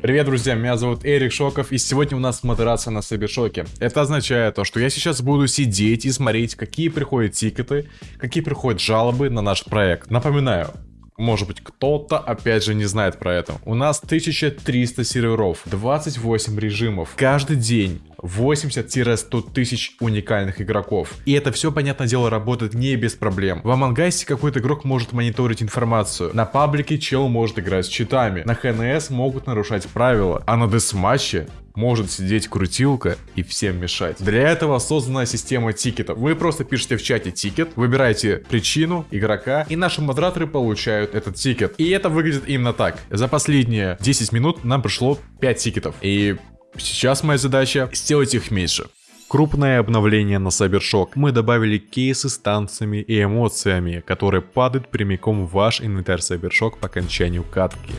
Привет, друзья, меня зовут Эрик Шоков, и сегодня у нас модерация на Сайбершоке. Это означает то, что я сейчас буду сидеть и смотреть, какие приходят тикеты, какие приходят жалобы на наш проект. Напоминаю, может быть, кто-то опять же не знает про это. У нас 1300 серверов, 28 режимов. Каждый день 80-100 тысяч уникальных игроков. И это все, понятное дело, работает не без проблем. В Among какой-то игрок может мониторить информацию. На паблике чел может играть с читами. На ХНС могут нарушать правила. А на десматче может сидеть крутилка и всем мешать. Для этого создана система тикетов. Вы просто пишете в чате тикет, выбираете причину игрока, и наши модераторы получают этот тикет. И это выглядит именно так. За последние 10 минут нам пришло 5 тикетов. И сейчас моя задача сделать их меньше. Крупное обновление на Cybershoke. Мы добавили кейсы с танцами и эмоциями, которые падают прямиком в ваш инвентарь Cybershoke по окончанию катки.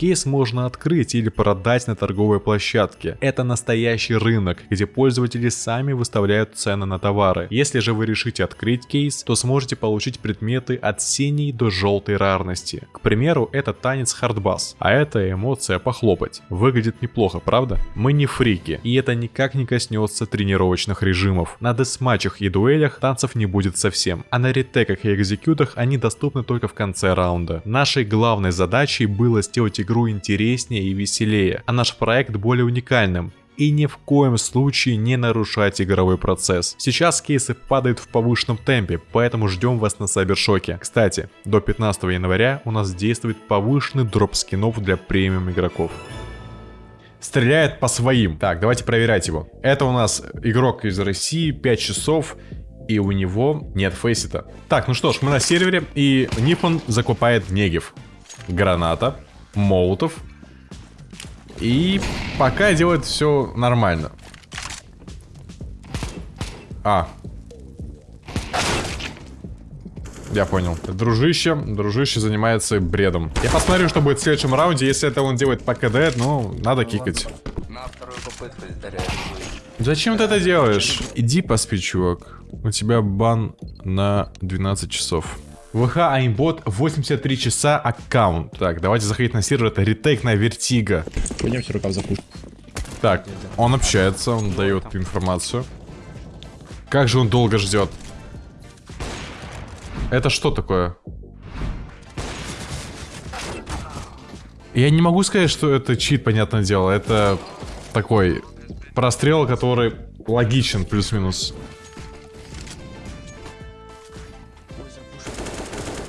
Кейс можно открыть или продать на торговой площадке. Это настоящий рынок, где пользователи сами выставляют цены на товары. Если же вы решите открыть кейс, то сможете получить предметы от синей до желтой рарности. К примеру, это танец хардбас, а это эмоция похлопать. Выглядит неплохо, правда? Мы не фрики, и это никак не коснется тренировочных режимов. На десматчах и дуэлях танцев не будет совсем, а на ретеках и экзекютах они доступны только в конце раунда. Нашей главной задачей было сделать игру игру интереснее и веселее, а наш проект более уникальным и ни в коем случае не нарушать игровой процесс. Сейчас кейсы падают в повышенном темпе, поэтому ждем вас на Сайбершоке. Кстати, до 15 января у нас действует повышенный дроп скинов для премиум игроков. Стреляет по своим. Так, давайте проверять его. Это у нас игрок из России, 5 часов, и у него нет фейсита. Так, ну что ж, мы на сервере, и Ниппон закупает Негев. Граната, молотов. И пока делает все нормально. А. Я понял. Дружище, дружище занимается бредом. Я посмотрю, что будет в следующем раунде. Если это он делает по КД, ну, надо кикать. Зачем ты это делаешь? Иди поспи, чувак. У тебя бан на 12 часов. ВХ aimbot 83 часа аккаунт. Так, давайте заходить на сервер. Это retake на Vertigo. Пойдемте рукав запушим. Так, он общается, он дает информацию. Как же он долго ждет? Это что такое? Я не могу сказать, что это чит, понятное дело. Это такой прострел, который логичен плюс-минус.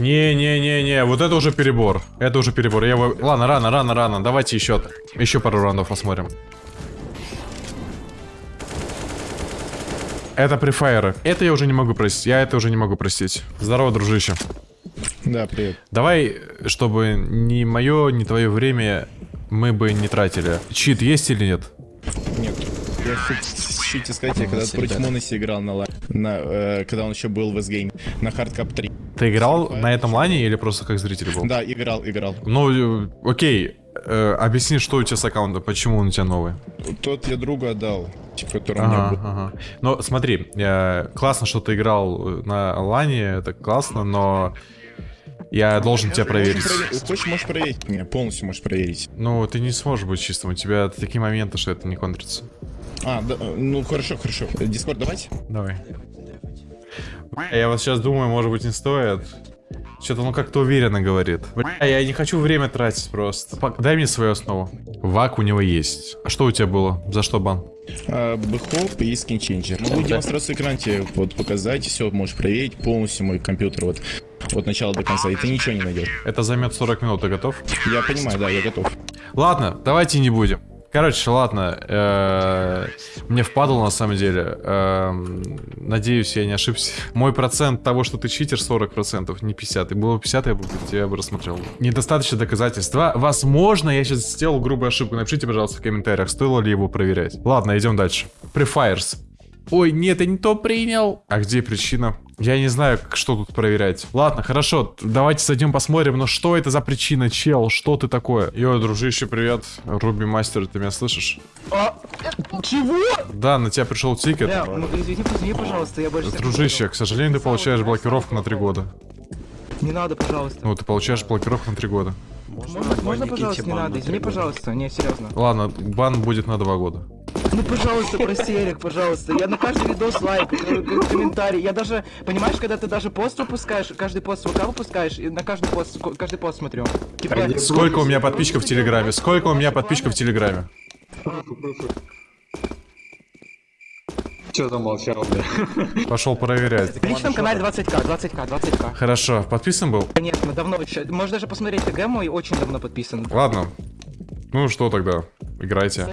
Не-не-не-не, вот это уже перебор. Это уже перебор. Я его... Ладно, рано, рано, рано. Давайте еще, еще пару раундов посмотрим. Это префайеры. Это я уже не могу простить. Я это уже не могу простить. Здорово, дружище. Да, привет. Давай, чтобы ни мое, ни твое время мы бы не тратили. Чит есть или нет? Нет. Я хочу сказать, я когда против Моноси играл на, на э, когда он еще был в S-Game, на Hardcap 3. Ты играл на этом лане или просто как зритель был? Да, играл, играл. Ну, э, окей. Э, объясни, что у тебя с аккаунта, почему он у тебя новый? Тот я другу отдал, типа, который ага, у меня был. Ага. Но смотри, э, классно, что ты играл на лане, это классно, но я должен тебя проверить. Можешь, Хочешь, можешь проверить меня, полностью можешь проверить. Ну, ты не сможешь быть чистым, у тебя такие моменты, что это не контрится. А, да, ну хорошо, хорошо. Дискорд давайте? Давай. Я вот сейчас думаю, может быть, не стоит. Что-то он как-то уверенно говорит. Бля, я не хочу время тратить просто. Дай мне свою основу. Вак у него есть. А что у тебя было? За что бан? А, Бэхоп и скинченджер. Могу демонстрацию экрана тебе вот показать, все можешь проверить полностью мой компьютер вот от начала до конца, и ты ничего не найдешь. Это займет 40 минут, ты готов? Я понимаю, да, я готов. Ладно, давайте не будем. Короче, ладно. Э, мне впадало на самом деле. Э, надеюсь, я не ошибся. Мой процент того, что ты читер, 40%, не 50. И было бы 50, я бы тебя бы рассмотрел. Недостаточно доказательств. Возможно, я сейчас сделал грубую ошибку. Напишите, пожалуйста, в комментариях, стоило ли его проверять. Ладно, идем дальше. Prefires. Ой, нет, я не то принял. А где причина? Я не знаю, что тут проверять. Ладно, хорошо, давайте зайдем посмотрим, но что это за причина, чел? Что ты такое? Йо, дружище, привет. Руби Мастер, ты меня слышишь? А, чего? Да, на тебя пришел тикет. Бля, ну, извини, извини, пожалуйста, я больше... Дружище, к сожалению, ты получаешь блокировку на три года. Не надо, пожалуйста. Ну, ты получаешь блокировку на три года. Можно, можно пожалуйста, не надо, извини, пожалуйста, не, серьезно. Ладно, бан будет на два года. Ну, пожалуйста, прости, Эрик, пожалуйста. Я на каждый видос лайк, к- комментарий. Я даже, понимаешь, когда ты даже пост выпускаешь, каждый пост ВК выпускаешь, и на каждый пост, каждый пост смотрю. Типа, Сколько у меня подписчиков в Телеграме? Сколько у меня подписчиков в Телеграме? Че замолчал, бля? Пошел проверять. На личном канале 20к, 20к, 20к. Хорошо, подписан был? Конечно, давно еще. Можешь даже посмотреть ТГ мой, очень давно подписан. Ладно. Ну что тогда? Играйте.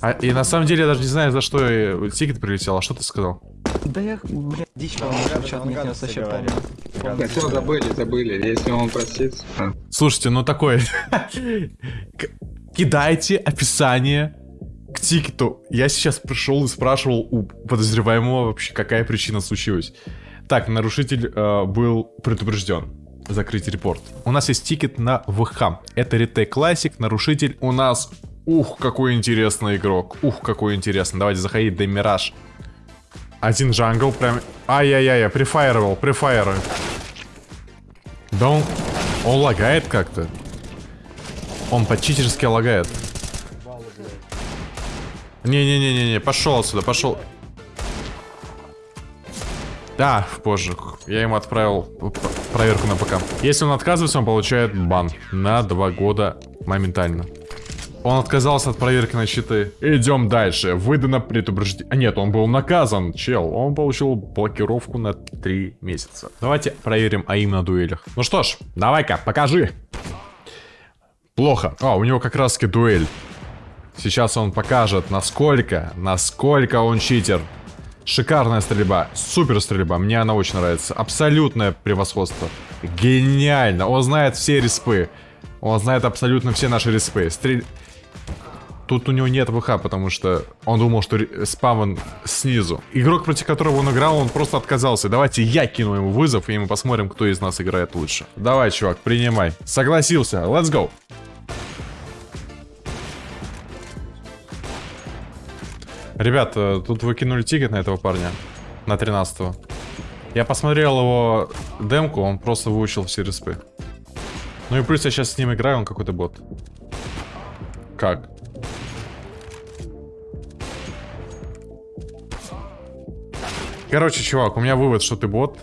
А, и на самом деле я даже не знаю, за что тикет прилетел. А что ты сказал? Да я, блин, дичь снес вообще полная. Все, забыли, забыли. Если он простит. а. Слушайте, ну такое. К- Кидайте описание к тикету. Я сейчас пришел и спрашивал у подозреваемого вообще, какая причина случилась. Так, нарушитель э, был предупрежден. Закрыть репорт. У нас есть тикет на ВХ. Это retake classic. Нарушитель у нас... Ух, какой интересный игрок. Ух, какой интересный. Давайте заходить до Мираж. Один jungle прям... Ай-яй-яй, я префайровал, префайрую. Да он... Он лагает как-то. Он по-читерски лагает. Не-не-не-не-не, пошел отсюда, пошел. Да, позже. Я ему отправил проверку на ПК. Если он отказывается, он получает бан на два года моментально. Он отказался от проверки на щиты. Идем дальше. Выдано предупреждение. А нет, он был наказан, чел. Он получил блокировку на три месяца. Давайте проверим АИМ на дуэлях. Ну что ж, давай-ка, покажи. Плохо. А, у него как раз таки дуэль. Сейчас он покажет, насколько, насколько он читер. Шикарная стрельба, супер стрельба, мне она очень нравится. Абсолютное превосходство. Гениально, он знает все респы. Он знает абсолютно все наши респы. Стрель... Тут у него нет ВХ, потому что он думал, что спавн снизу. Игрок, против которого он играл, он просто отказался. Давайте я кину ему вызов, и мы посмотрим, кто из нас играет лучше. Давай, чувак, принимай. Согласился, let's go. Ребят, э, тут вы кинули тикет на этого парня. На 13 -го. Я посмотрел его демку, он просто выучил все респы. Ну и плюс я сейчас с ним играю, он какой-то бот. Как? Короче, чувак, у меня вывод, что ты бот.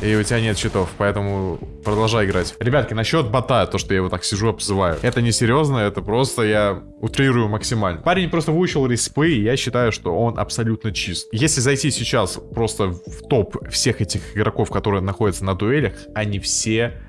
И у тебя нет читов, поэтому продолжай играть. Ребятки, насчет бота, то, что я его так сижу, обзываю. Это не серьезно, это просто я утрирую максимально. Парень просто выучил респы, и я считаю, что он абсолютно чист. Если зайти сейчас просто в топ всех этих игроков, которые находятся на дуэлях, они все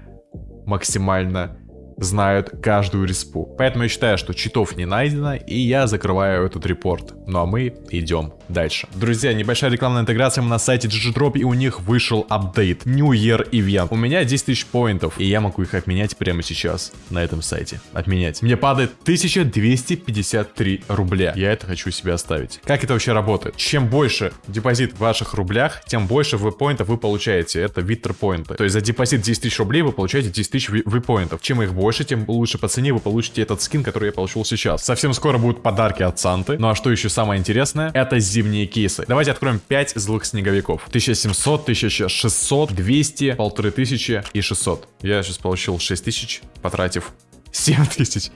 максимально знают каждую респу. Поэтому я считаю, что читов не найдено, и я закрываю этот репорт. Ну а мы идем дальше. Друзья, небольшая рекламная интеграция на сайте GGDrop, и у них вышел апдейт New Year Event. У меня 10 тысяч поинтов, и я могу их обменять прямо сейчас на этом сайте. Отменять. Мне падает 1253 рубля. Я это хочу себе оставить. Как это вообще работает? Чем больше депозит в ваших рублях, тем больше V-поинтов вы получаете. Это витер поинты. То есть за депозит 10 тысяч рублей вы получаете 10 тысяч V-поинтов. Чем их больше, тем лучше по цене вы получите этот скин, который я получил сейчас. Совсем скоро будут подарки от Санты. Ну а что еще самое интересное? Это зимние кейсы. Давайте откроем 5 злых снеговиков. 1700, 1600, 200, 1500 и 600. Я сейчас получил 6000, потратив 7000.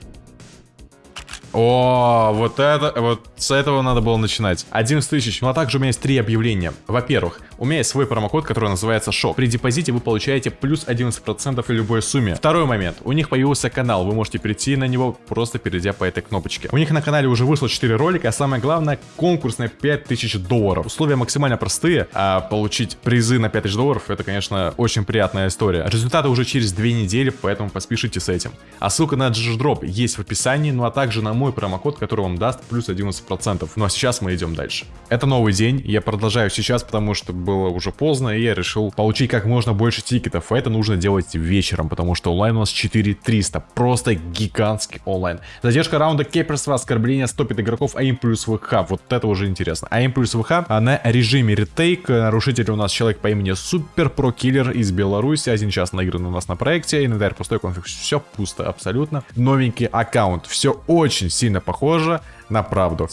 О, вот это, вот с этого надо было начинать. 11 тысяч. Ну а также у меня есть три объявления. Во-первых, у меня есть свой промокод, который называется ШОК. При депозите вы получаете плюс 11% в любой сумме. Второй момент. У них появился канал. Вы можете перейти на него, просто перейдя по этой кнопочке. У них на канале уже вышло 4 ролика, а самое главное, конкурс на 5000 долларов. Условия максимально простые, а получить призы на 5000 долларов, это, конечно, очень приятная история. Результаты уже через 2 недели, поэтому поспешите с этим. А ссылка на GGDrop есть в описании, ну а также на мой промокод, который вам даст плюс 11%. Ну а сейчас мы идем дальше. Это новый день, я продолжаю сейчас, потому что было уже поздно, и я решил получить как можно больше тикетов. Это нужно делать вечером, потому что онлайн у нас 4300. Просто гигантский онлайн. Задержка раунда кеперства, оскорбление стопит игроков, АИМ плюс ВХ. Вот это уже интересно. АИМ плюс ВХ на режиме ретейк. Нарушитель у нас человек по имени Супер Про Киллер из Беларуси. Один час наигран у нас на проекте. Инвентарь пустой, конфиг. Все пусто абсолютно. Новенький аккаунт. Все очень сильно похоже на правду.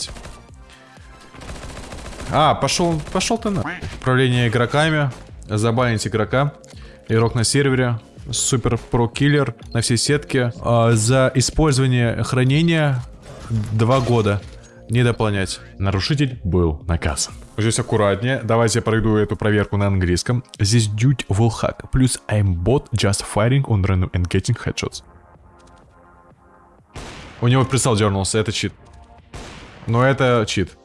А, пошел, пошел ты на. Управление игроками. Забанить игрока. Игрок на сервере. супер про киллер на всей сетке. А, за использование хранения 2 года. Не дополнять. Нарушитель был наказан. Здесь аккуратнее. Давайте я пройду эту проверку на английском. Здесь dude will hack. Плюс I'm bot just firing on random and getting headshots. У него прицел дернулся, это чит. Но это чит.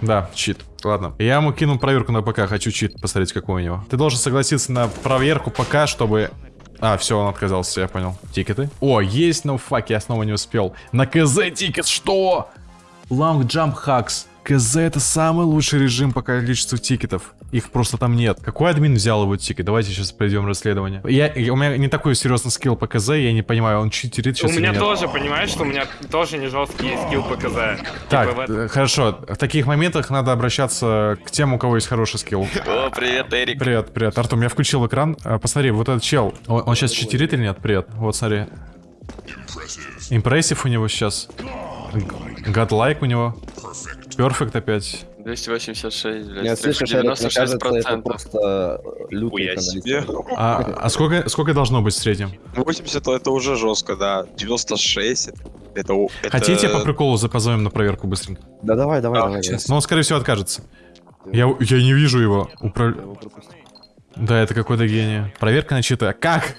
Да, чит. Ладно. Я ему кину проверку на ПК, хочу чит посмотреть, какой у него. Ты должен согласиться на проверку ПК, чтобы... А, все, он отказался, я понял. Тикеты? О, есть, но fuck, я снова не успел. На КЗ тикет, что? Long Jump Hacks. КЗ это самый лучший режим по количеству тикетов. Их просто там нет. Какой админ взял его тикет? Давайте сейчас пройдем расследование. Я, у меня не такой серьезный skill по КЗ, я не понимаю, он читерит сейчас У меня тоже, понимаешь, что у меня тоже не жесткий skill по КЗ. Так, Типа хорошо. В таких моментах надо обращаться к тем, у кого есть хороший скилл. О, привет, Эрик. Привет, привет. Артем, я включил экран. А, Посмотри, вот этот чел, он, он сейчас читерит или нет? Привет. Вот, смотри. Импрессив у него сейчас. Godlike у него. Перфект опять. 286, блядь. Я слышу, Шарик, мне кажется, это 96%. просто лютый Хуя себе. А, а сколько, сколько должно быть в среднем? 80 это уже жестко, да. 96 это... это, это- Хотите по приколу запозовем на проверку быстренько? Да давай, давай, Да, давай. честно. Но он, скорее всего, откажется. Я, я не вижу его. Пропустил. Да, это какой-то гений. Проверка на читы. А Как?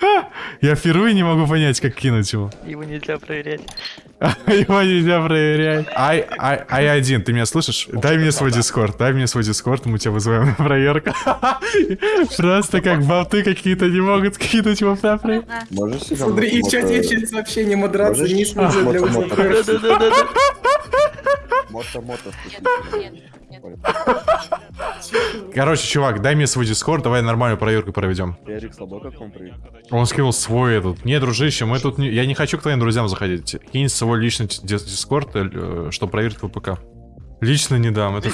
Я впервые не могу понять, как кинуть его. Его нельзя проверять. Его нельзя проверять. Ай, ай, ай, один, ты меня слышишь? Дай мне свой дискорд, дай мне свой дискорд, мы тебя вызываем на проверку. Просто как болты какие-то не могут кинуть его на проверку. Можешь себя Смотри, и в чате есть сообщение модерации не используя для Мото- вызова. мото- Мото-мото. Короче, чувак, дай мне свой дискорд, давай нормальную проверку проведем. Эрик слабо как он приехал? Он скинул свой этот. Не, дружище, мы тут не... Я не хочу к твоим друзьям заходить. Кинь свой личный дис- дискорд, э, чтобы проверить твой ПК. Лично не дам, это...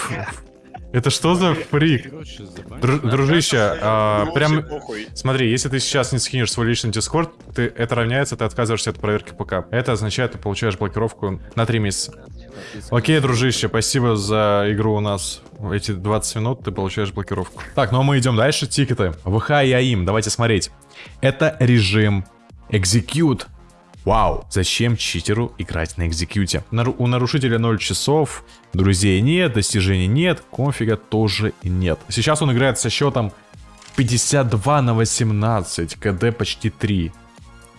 Это что за фрик? Дру- дружище, а, прям... Смотри, если ты сейчас не скинешь свой личный дискорд, ты, это равняется, ты отказываешься от проверки ПК. Это означает, ты получаешь блокировку на 3 месяца. Окей, дружище, спасибо за игру у нас. Эти 20 минут ты получаешь блокировку. Так, ну а мы идем дальше. Тикеты. ВХ и АИМ. Давайте смотреть. Это режим Execute. Вау, зачем читеру играть на экзекьюте? У нарушителя 0 часов, друзей нет, достижений нет, конфига тоже нет. Сейчас он играет со счетом 52 на 18, КД почти 3.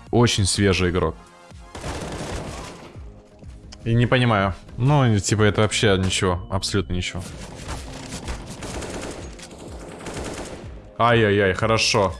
Очень свежий игрок. И не понимаю. Ну, типа, это вообще ничего, абсолютно ничего. Ай-яй-яй, хорошо.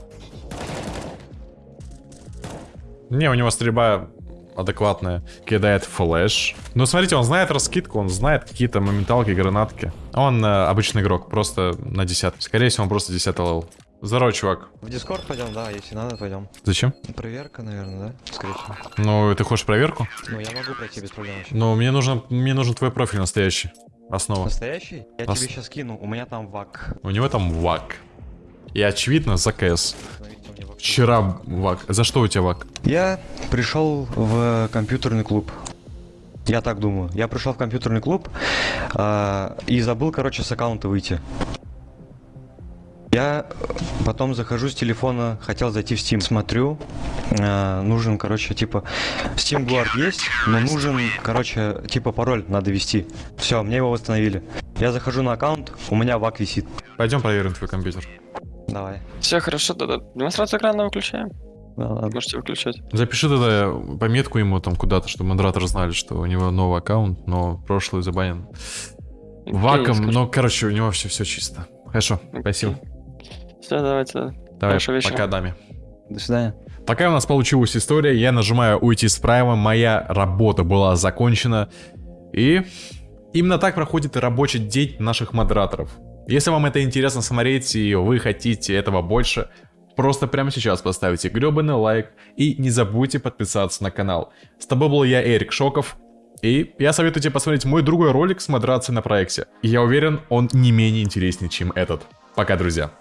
Не, у него стрельба адекватная. Кидает flash. Ну, смотрите, он знает раскидку, он знает какие-то моменталки, гранатки. Он э, обычный игрок, просто на 10. Скорее всего, он просто 10 level. Здорово, чувак. В Дискорд пойдем, да, если надо, пойдем. Зачем? Проверка, наверное, да? Скорее всего. Ну, ты хочешь проверку? Ну, я могу пройти без проблем вообще. Ну, мне нужен, мне нужен твой профиль настоящий. Основа. Настоящий? Я Ос- тебе сейчас кину, у меня там вак. У него там ВАК. И очевидно, за КС. Вчера ВАК. За что у тебя ВАК? Я пришел в компьютерный клуб. Я так думаю. Я пришел в компьютерный клуб а, и забыл, короче, с аккаунта выйти. Я э, потом захожу с телефона, хотел зайти в Steam, смотрю, а, нужен, короче, типа, Steam Guard есть, но нужен, короче, типа пароль надо ввести. Все, мне его восстановили. Я захожу на аккаунт, у меня вак висит. Пойдем проверим твой компьютер. Давай. Все хорошо, да-да. Демонстрацию экрана выключаем. Да, ладно. Можете выключать. Запиши тогда пометку ему там куда-то, чтобы модераторы знали, что у него новый аккаунт, но прошлый забанен. Ваком, но, короче, у него все, все чисто. Хорошо, спасибо. Все, давайте. Давай, Хорошего вечера. пока, даме. До свидания. Такая у нас получилась история. Я нажимаю уйти с прайма, моя работа была закончена. И именно так проходит рабочий день наших модераторов. Если вам это интересно смотреть и вы хотите этого больше, просто прямо сейчас поставьте гребаный лайк и не забудьте подписаться на канал. С тобой был я, Эрик Шоков. И я советую тебе посмотреть мой другой ролик с модерацией на проекте. И я уверен, он не менее интереснее, чем этот. Пока, друзья.